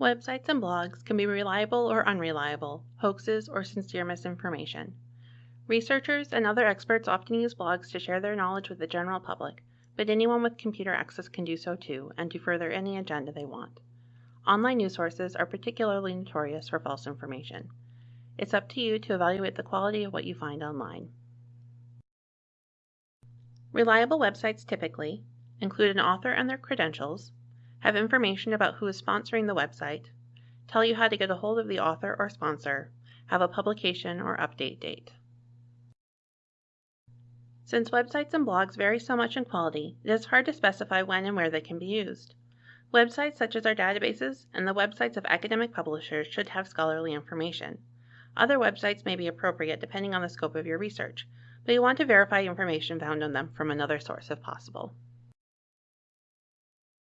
Websites and blogs can be reliable or unreliable, hoaxes or sincere misinformation. Researchers and other experts often use blogs to share their knowledge with the general public, but anyone with computer access can do so too and to further any agenda they want. Online news sources are particularly notorious for false information. It's up to you to evaluate the quality of what you find online. Reliable websites typically include an author and their credentials, have information about who is sponsoring the website, tell you how to get a hold of the author or sponsor, have a publication or update date. Since websites and blogs vary so much in quality, it is hard to specify when and where they can be used. Websites such as our databases and the websites of academic publishers should have scholarly information. Other websites may be appropriate depending on the scope of your research, but you want to verify information found on them from another source if possible.